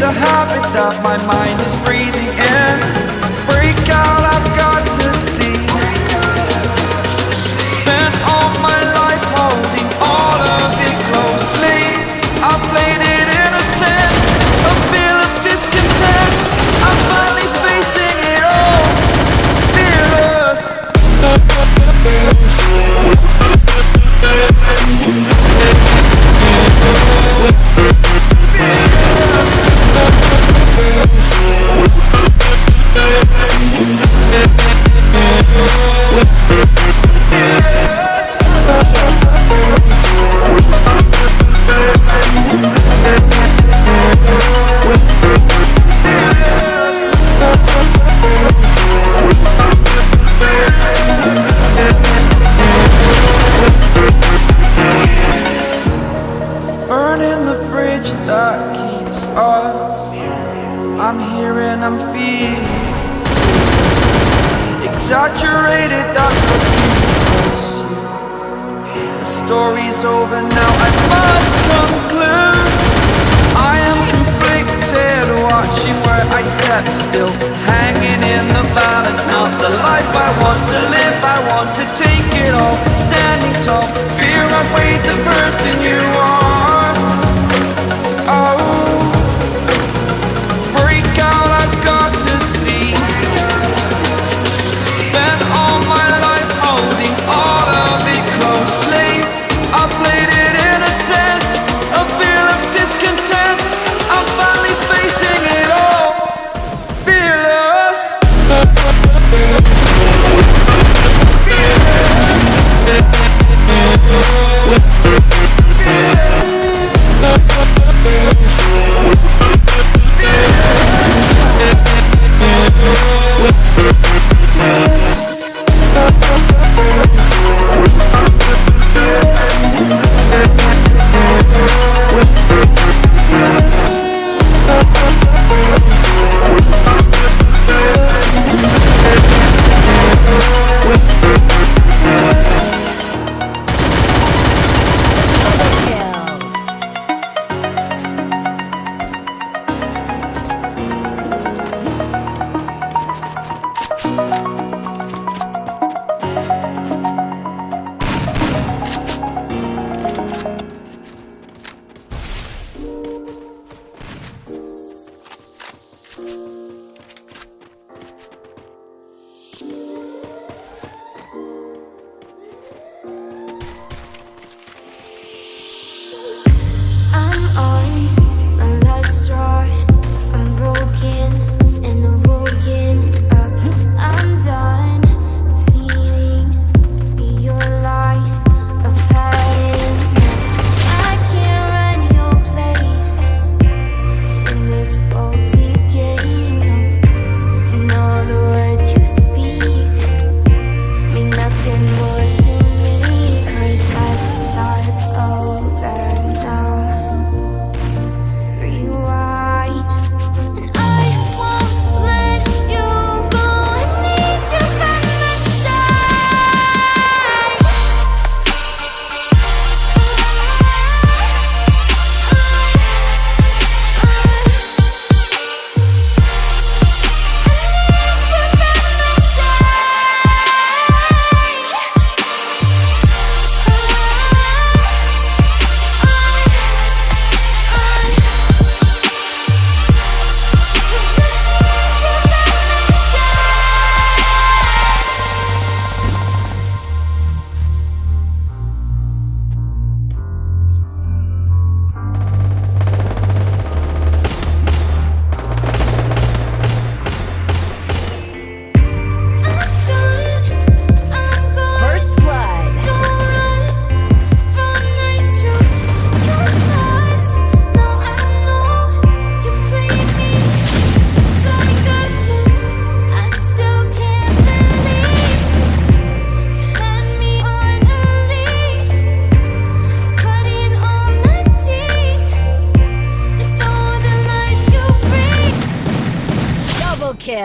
the habit that my mind is breathing in That's what keeps you The story's over now, I must conclude. I am conflicted, watching where I step Still. Hanging in the balance Not the life I want to live, I want to take it all Standing tall, fear I weighed the person you are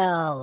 Kill.